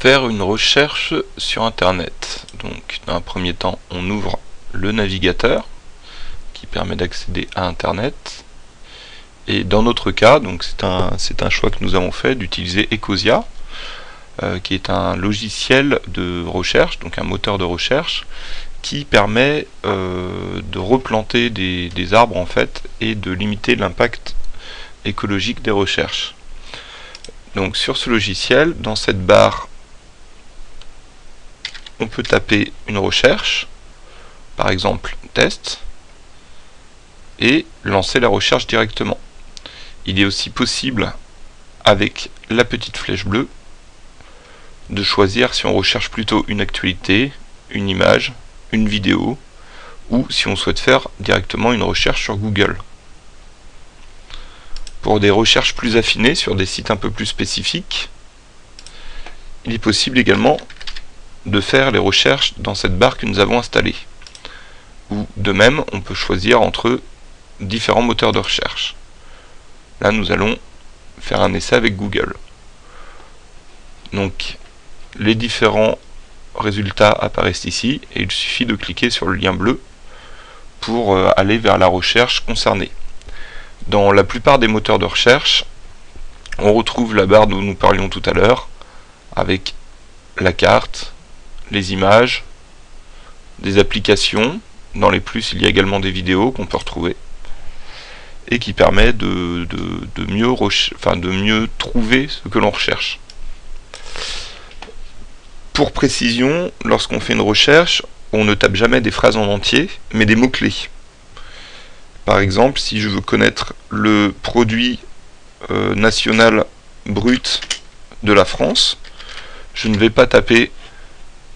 faire une recherche sur internet. Donc dans un premier temps on ouvre le navigateur qui permet d'accéder à internet et dans notre cas, donc c'est un, un choix que nous avons fait d'utiliser Ecosia euh, qui est un logiciel de recherche, donc un moteur de recherche qui permet euh, de replanter des, des, arbres en fait et de limiter l'impact écologique des recherches. Donc sur ce logiciel, dans cette barre on peut taper une recherche, par exemple test, et lancer la recherche directement. Il est aussi possible, avec la petite flèche bleue, de choisir si on recherche plutôt une actualité, une image, une vidéo, ou si on souhaite faire directement une recherche sur Google. Pour des recherches plus affinées sur des sites un peu plus spécifiques, il est possible également de faire les recherches dans cette barre que nous avons installée. Ou de même, on peut choisir entre différents moteurs de recherche. Là, nous allons faire un essai avec Google. Donc, les différents résultats apparaissent ici et il suffit de cliquer sur le lien bleu pour euh, aller vers la recherche concernée. Dans la plupart des moteurs de recherche, on retrouve la barre dont nous parlions tout à l'heure avec la carte, les images, des applications. Dans les plus, il y a également des vidéos qu'on peut retrouver et qui permet de, mieux, trouver ce que l'on recherche. Pour précision, lorsqu'on fait une recherche, on ne tape jamais des phrases en entier, mais des mots-clés. Par exemple, si je veux connaître le produit euh, national brut de la France, je ne vais pas taper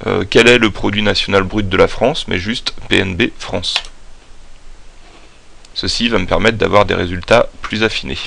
euh, quel est le produit national brut de la France, mais juste PNB France? Ceci va me permettre d'avoir des résultats plus affinés.